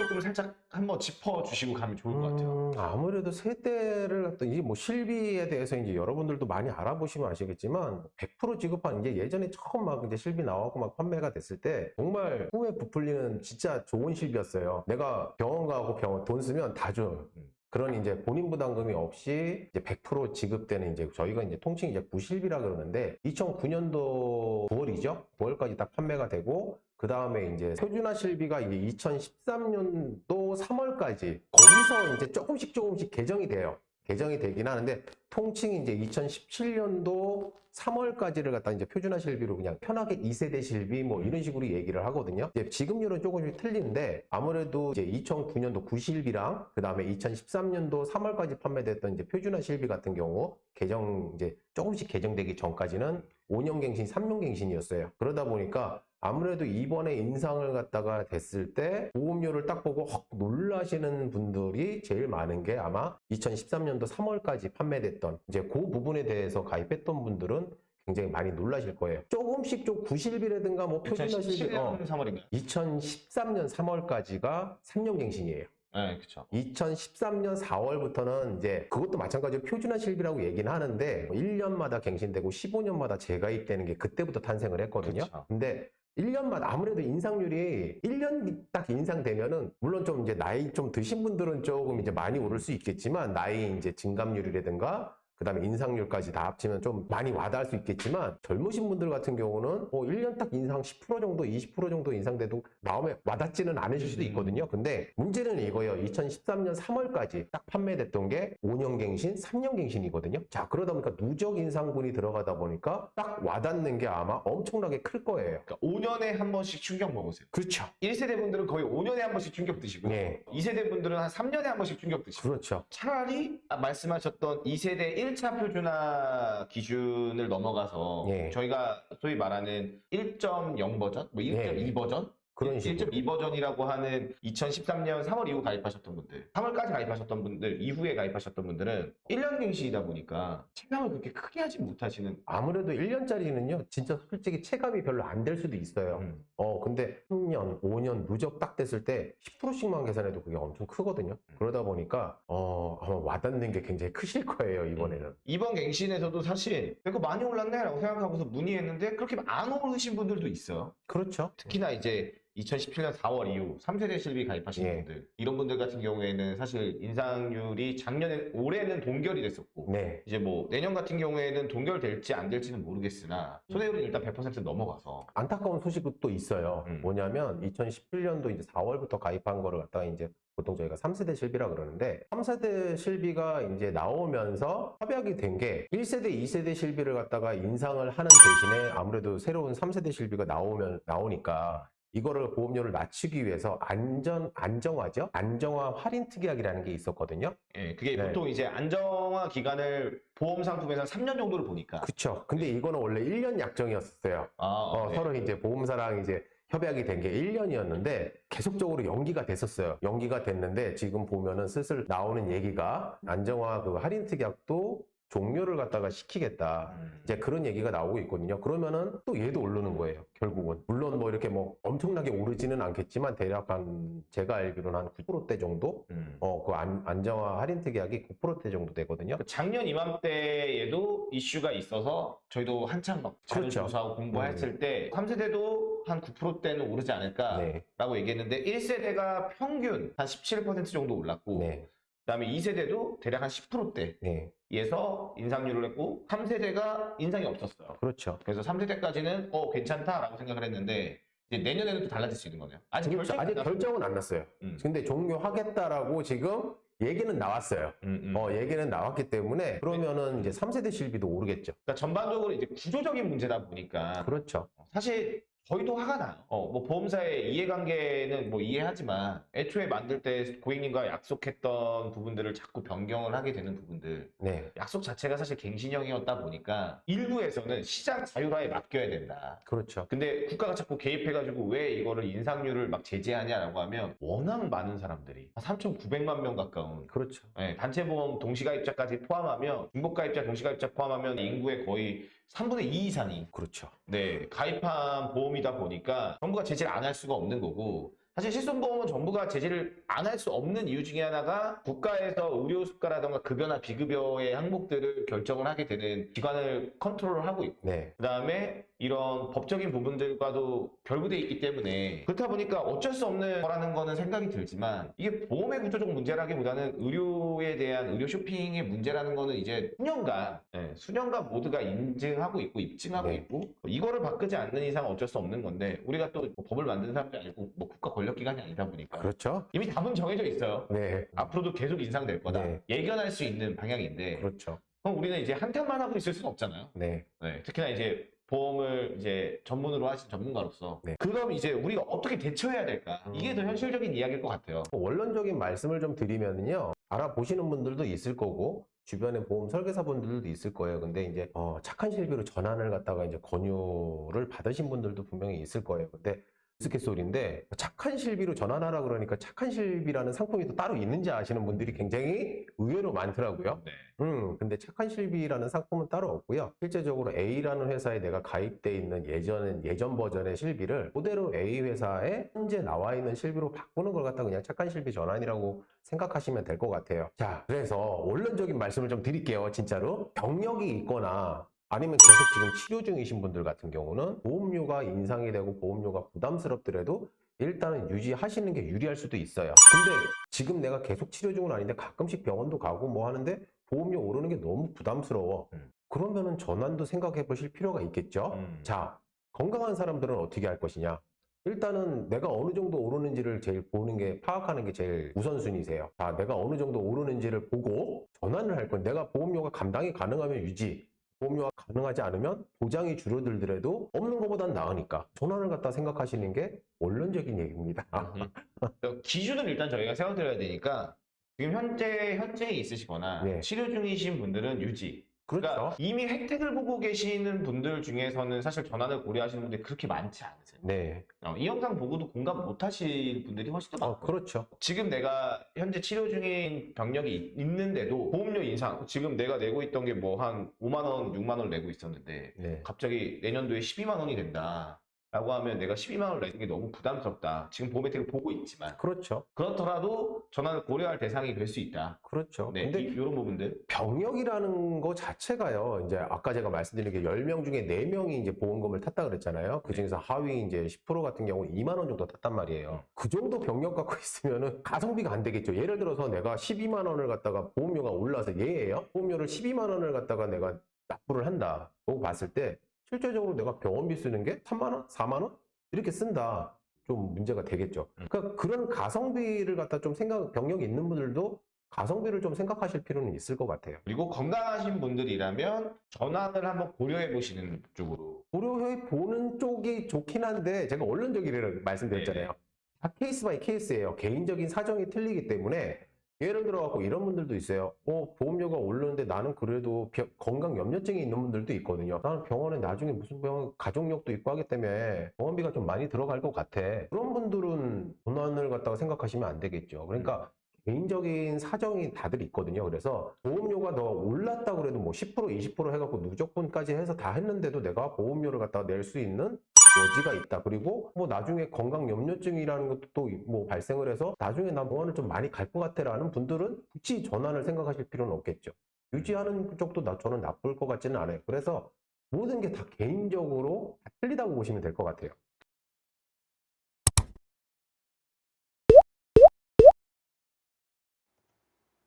조금 살짝 한번 짚어주시고 가면 좋을 것 같아요. 음, 아무래도 세대를 갖다 이제 뭐 실비에 대해서 이제 여러분들도 많이 알아보시면 아시겠지만 100% 지급한 이제 예전에 처음 막 이제 실비 나오고 막 판매가 됐을 때 정말 꿈에 부풀리는 진짜 좋은 실비였어요. 내가 병원 가고 병원 돈 쓰면 다 줘요. 음. 그런 이제 본인 부담금이 없이 이제 100% 지급되는 이제 저희가 이제 통칭 이제 구실비라 그러는데 2009년도 9월이죠. 9월까지 딱 판매가 되고 그 다음에 이제 표준화 실비가 이제 2013년도 3월까지 거기서 이제 조금씩 조금씩 개정이 돼요. 개정이 되긴 하는데 통칭 이제 2017년도 3월까지를 갖다 이제 표준화 실비로 그냥 편하게 2세대 실비 뭐 이런 식으로 얘기를 하거든요. 이제 지급률은 조금씩 틀리는데 아무래도 이제 2009년도 구실비랑 그 다음에 2013년도 3월까지 판매됐던 이제 표준화 실비 같은 경우 개정 이제 조금씩 개정되기 전까지는 5년 갱신, 3년 갱신이었어요. 그러다 보니까 아무래도 이번에 인상을 갖다가 됐을 때 보험료를 딱 보고 헉 놀라시는 분들이 제일 많은 게 아마 2013년도 3월까지 판매됐던 이제 그 부분에 대해서 가입했던 분들은 굉장히 많이 놀라실 거예요. 조금씩 좀 구실비라든가 뭐 표준화 실비 2017년 어, 3월인가요? 2013년 3월까지가 3년 갱신이에요. 네, 그쵸. 2013년 4월부터는 이제 그것도 마찬가지로 표준화 실비라고 얘기는 하는데 1년마다 갱신되고 15년마다 재가입되는 게 그때부터 탄생을 했거든요. 그쵸. 근데 1년마다 아무래도 인상률이 1년 딱 인상되면은 물론 좀 이제 나이 좀 드신 분들은 조금 이제 많이 오를 수 있겠지만 나이 이제 증감률이라든가 그 다음에 인상률까지 다 합치면 좀 많이 와닿을 수 있겠지만 젊으신 분들 같은 경우는 뭐 1년 딱 인상 10% 정도 20% 정도 인상돼도 마음에 와닿지는 않으실 수도 있거든요. 근데 문제는 이거예요. 2013년 3월까지 딱 판매됐던 게 5년 갱신, 3년 갱신이거든요. 자, 그러다 보니까 누적 인상분이 들어가다 보니까 딱 와닿는 게 아마 엄청나게 클 거예요. 그러니까 5년에 한 번씩 충격 먹으세요. 그렇죠. 1세대 분들은 거의 5년에 한 번씩 충격 드시고 네. 2세대 분들은 한 3년에 한 번씩 충격 드시고 그렇죠. 차라리 아, 말씀하셨던 2세대 1차 표준화 기준을 넘어가서 예. 저희가 소위 말하는 1.0 버전, 뭐 1.2 예. 버전, 그런 식으로. 1.2 버전이라고 하는 2013년 3월 이후 가입하셨던 분들, 3월까지 가입하셨던 분들, 이후에 가입하셨던 분들은 1년 갱신이다 보니까 체감을 그렇게 크게 하지 못하시는 아무래도 1년짜리는요, 진짜 솔직히 체감이 별로 안 될 수도 있어요. 음. 어, 근데 3년, 5년 누적 딱 됐을 때 10%씩만 계산해도 그게 엄청 크거든요. 음. 그러다 보니까, 어, 아마 와닿는 게 굉장히 크실 거예요, 이번에는. 이번 갱신에서도 사실 이거 많이 올랐네 라고 생각하고서 문의했는데 그렇게 안 오르신 분들도 있어요. 그렇죠. 특히나 이제 2017년 4월 이후 3세대 실비 가입하신 예. 분들 이런 분들 같은 경우에는 사실 인상률이 작년에 올해는 동결이 됐었고 네. 이제 뭐 내년 같은 경우에는 동결될지 안 될지는 모르겠으나 손해율은 일단 100% 넘어가서 안타까운 소식도 또 있어요. 음. 뭐냐면 2017년도 이제 4월부터 가입한 거를 갖다가 이제 보통 저희가 3세대 실비라 그러는데 3세대 실비가 이제 나오면서 협약이 된 게 1세대, 2세대 실비를 갖다가 인상을 하는 대신에 아무래도 새로운 3세대 실비가 나오면 나오니까 이거를 보험료를 낮추기 위해서 안전 안정화죠. 안정화 할인 특약이라는 게 있었거든요. 예, 그게 네. 보통 이제 안정화 기간을 보험 상품에서 3년 정도를 보니까 그쵸. 근데 이거는 원래 1년 약정이었어요. 아, 어, 네. 서로 이제 보험사랑 이제 협약이 된 게 1년이었는데 계속적으로 연기가 됐었어요. 연기가 됐는데 지금 보면은 슬슬 나오는 얘기가 안정화 그 할인 특약도 종료를 갖다가 시키겠다. 음. 이제 그런 얘기가 나오고 있거든요. 그러면은 또 얘도 오르는 거예요. 결국은. 물론 뭐 이렇게 뭐 엄청나게 오르지는 않겠지만 대략 한 제가 알기로는 한 9%대 정도? 음. 어, 그 안, 안정화 할인 특약이 9%대 정도 되거든요. 작년 이맘때에도 이슈가 있어서 저희도 한참 막 자료 그렇죠. 조사하고 공부했을 때 3세대도 한 9%대는 오르지 않을까라고 네. 얘기했는데 1세대가 평균 한 17% 정도 올랐고 네. 그다음에 2세대도 대략 한 10%대에서 네. 인상률을 했고 3세대가 인상이 없었어요. 그렇죠. 그래서 3세대까지는 어 괜찮다라고 생각을 했는데 이제 내년에는 또 달라질 수 있는 거네요. 아직. 결정 아직 결정은 안 났어요. 음. 근데 종료하겠다라고 지금 얘기는 나왔어요. 음, 음. 어, 얘기는 나왔기 때문에 그러면은 이제 3세대 실비도 오르겠죠. 그러니까 전반적으로 이제 구조적인 문제다 보니까 그렇죠. 사실 저희도 화가 나요. 어, 뭐 보험사의 이해관계는 뭐 이해하지만 애초에 만들 때 고객님과 약속했던 부분들을 자꾸 변경을 하게 되는 부분들 네. 약속 자체가 사실 갱신형이었다 보니까 일부에서는 시장 자율화에 맡겨야 된다. 그렇죠. 근데 국가가 자꾸 개입해가지고 왜 이거를 인상률을 막 제재하냐라고 하면 워낙 많은 사람들이 3,900만 명 가까운 그렇죠. 네, 단체보험 동시가입자까지 포함하면 중복가입자, 동시가입자 포함하면 인구의 거의 3분의 2 이상이 그렇죠. 네, 가입한 보험이다 보니까 정부가 제재를 안 할 수가 없는 거고 사실 실손보험은 정부가 제재를 안 할 수 없는 이유 중에 하나가 국가에서 의료 수가라던가 급여나 비급여의 항목들을 결정을 하게 되는 기관을 컨트롤을 하고 있고 네. 그 다음에 이런 법적인 부분들과도 결부돼 있기 때문에 그렇다 보니까 어쩔 수 없는 거라는 거는 생각이 들지만 이게 보험의 구조적 문제라기보다는 의료에 대한 의료 쇼핑의 문제라는 거는 이제 수년간 예, 수년간 모두가 인증하고 있고 입증하고 네. 있고 이거를 바꾸지 않는 이상 어쩔 수 없는 건데 우리가 또 뭐 법을 만드는 사람도 아니고 뭐 국가 권력 기관이 아니다 보니까 그렇죠. 이미 답은 정해져 있어요. 네. 앞으로도 계속 인상될 거다. 네. 예견할 수 있는 방향인데 그렇죠. 그럼 우리는 이제 한탄만 하고 있을 수는 없잖아요. 네. 네, 특히나 이제 보험을 이제 전문으로 하신 전문가로서 네. 그럼 이제 우리가 어떻게 대처해야 될까? 이게 더 음. 현실적인 이야기일 것 같아요. 원론적인 말씀을 좀 드리면요. 알아보시는 분들도 있을 거고, 주변에 보험 설계사 분들도 있을 거예요. 근데 이제, 어, 착한 실비로 전환을 갖다가 이제 권유를 받으신 분들도 분명히 있을 거예요. 근데 우스갯소리인데, 착한 실비로 전환하라 그러니까 착한 실비라는 상품이 또 따로 있는지 아시는 분들이 굉장히 의외로 많더라고요. 네. 음, 근데 착한 실비라는 상품은 따로 없고요. 실제적으로 A라는 회사에 내가 가입돼 있는 예전, 예전 버전의 실비를 그대로 A 회사에 현재 나와 있는 실비로 바꾸는 걸 갖다 그냥 착한 실비 전환이라고 생각하시면 될 것 같아요. 자, 그래서 원론적인 말씀을 좀 드릴게요. 진짜로. 병력이 있거나 아니면 계속 지금 치료 중이신 분들 같은 경우는 보험료가 인상이 되고 보험료가 부담스럽더라도 일단은 유지하시는 게 유리할 수도 있어요. 근데 지금 내가 계속 치료 중은 아닌데 가끔씩 병원도 가고 뭐 하는데 보험료 오르는 게 너무 부담스러워. 음. 그러면은 전환도 생각해 보실 필요가 있겠죠. 음. 자, 건강한 사람들은 어떻게 할 것이냐? 일단은 내가 어느 정도 오르는지를 제일 보는 게 파악하는 게 제일 우선순위세요. 자, 내가 어느 정도 오르는지를 보고 전환을 할 건 내가 보험료가 감당이 가능하면 유지, 보험료가 가능하지 않으면 보장이 줄어들더라도 없는 것보단 나으니까 전환을 갖다 생각하시는 게 원론적인 얘기입니다. 음. 기준을 일단 저희가 세워드려야 되니까 지금 현재 현재에 있으시거나 네. 치료 중이신 분들은 유지. 그렇죠. 그러니까 이미 혜택을 보고 계시는 분들 중에서는 사실 전환을 고려하시는 분들이 그렇게 많지 않으세요. 네. 어, 이 영상 보고도 공감 못 하실 분들이 훨씬 더 어, 많고 그렇죠. 지금 내가 현재 치료 중인 병력이 있- 있는데도 보험료 인상 지금 내가 내고 있던 게 뭐 한 5만 원, 6만 원 내고 있었는데 네. 갑자기 내년도에 12만 원이 된다. 라고 하면 내가 12만 원 내는 게 너무 부담스럽다. 지금 보험 혜택을 보고 있지만 그렇죠. 그렇더라도 전환을 고려할 대상이 될 수 있다. 그렇죠. 네, 근데 이 런 부분들. 병역이라는 거 자체가요. 이제 아까 제가 말씀드린 게 10명 중에 4명이 이제 보험금을 탔다 그랬잖아요. 그 중에서 하위 이제 10% 같은 경우 2만 원 정도 탔단 말이에요. 그 정도 병력 갖고 있으면은 가성비가 안 되겠죠. 예를 들어서 내가 12만 원을 갖다가 보험료가 올라서 예예요. 보험료를 12만 원을 갖다가 내가 납부를 한다. 고 봤을 때 실제적으로 내가 병원비 쓰는 게 3만 원, 4만 원 이렇게 쓴다. 좀 문제가 되겠죠. 그러니까 그런 가성비를 갖다 좀 생각 병력이 있는 분들도 가성비를 좀 생각하실 필요는 있을 것 같아요. 그리고 건강하신 분들이라면 전환을 한번 고려해 보시는 쪽으로. 고려해 보는 쪽이 좋긴 한데 제가 원론적이라고 말씀드렸잖아요. 네. 다 case by case예요. 개인적인 사정이 틀리기 때문에 예를 들어 갖고 이런 분들도 있어요. 어, 보험료가 오르는데 나는 그래도 병- 건강 염려증이 있는 분들도 있거든요. 나는 병원에 나중에 무슨 병 가족력도 있고 하기 때문에 병원비가 좀 많이 들어갈 것 같아. 그런 분들은 전환을 갖다가 생각하시면 안 되겠죠. 그러니까 개인적인 사정이 다들 있거든요. 그래서 보험료가 더 올랐다 그래도 뭐 10% 20% 해갖고 누적분까지 해서 다 했는데도 내가 보험료를 갖다가 낼 수 있는 여지가 있다. 그리고 뭐 나중에 건강 염려증이라는 것도 또 뭐 발생을 해서 나중에 나 병원을 좀 많이 갈 것 같아라는 분들은 굳이 전환을 생각하실 필요는 없겠죠. 유지하는 쪽도 나 저는 나쁠 것 같지는 않아요. 그래서 모든 게 다 개인적으로 다 틀리다고 보시면 될 것 같아요.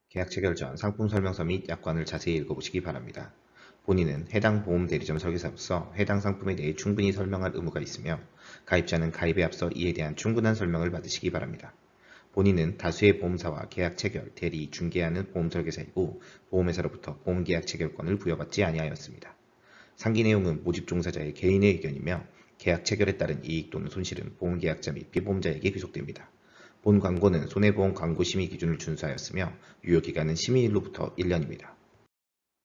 계약 체 결 전 상품 설명서 및 약관을 자세히 읽어보시기 바랍니다. 본인은 해당 보험 대리점 설계사로서 해당 상품에 대해 충분히 설명할 의무가 있으며 가입자는 가입에 앞서 이에 대한 충분한 설명을 받으시기 바랍니다. 본인은 다수의 보험사와 계약 체결, 대리, 중개하는 보험 설계사이고 보험회사로부터 보험 계약 체결권을 부여받지 아니하였습니다. 상기 내용은 모집 종사자의 개인의 의견이며 계약 체결에 따른 이익 또는 손실은 보험 계약자 및 피보험자에게 귀속됩니다. 본 광고는 손해보험 광고 심의 기준을 준수하였으며 유효기간은 심의일로부터 1년입니다.